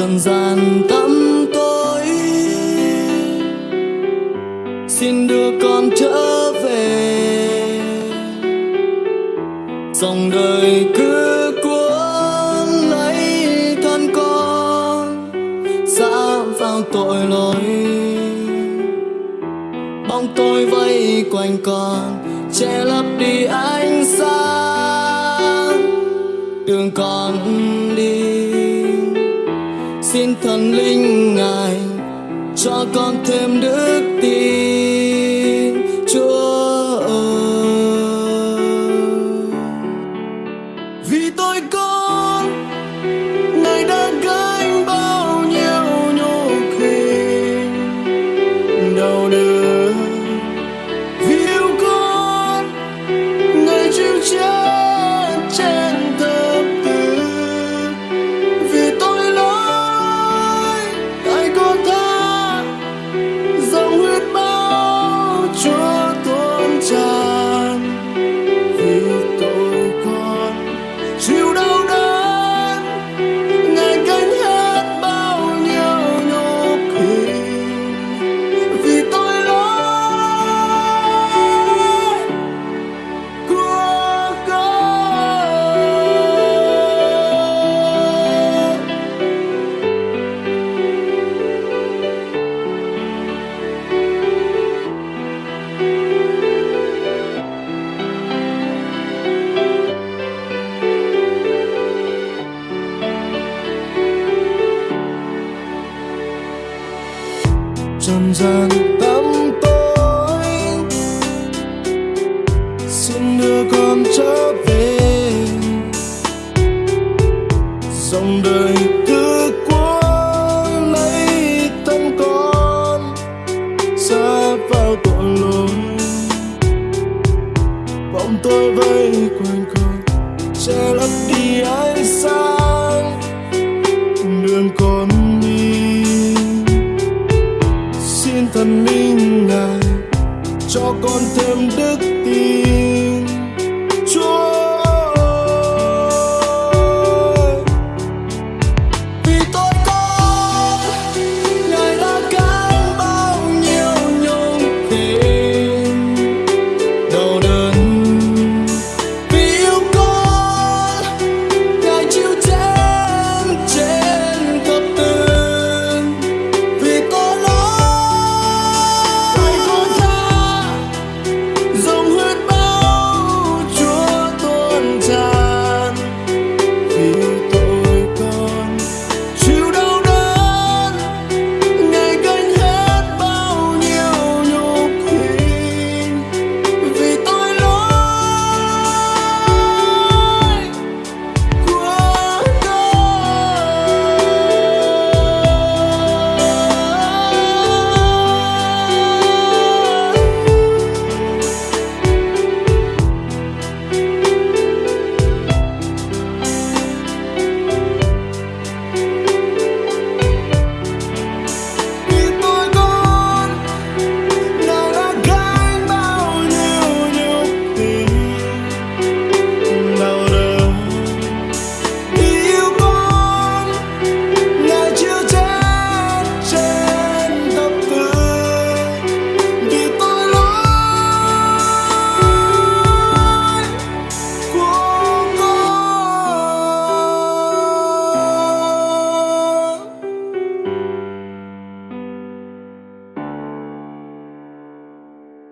trần gian tăm tối. Xin đưa con trở về. Dòng đời cứ cuốn lấy thân con xa vào tội lỗi. Bóng tôi vây quanh con, che lấp đi ánh sáng. Đường con thần linh ngài cho con thêm đức dần dần tâm tối. Xin đưa con trở về. Dòng đời cứ cuốn lấy thân con xa vào tội lỗi. Bóng tôi vây quanh con, che lấp đi ánh sáng. Thân thần linh ngài cho con thêm đức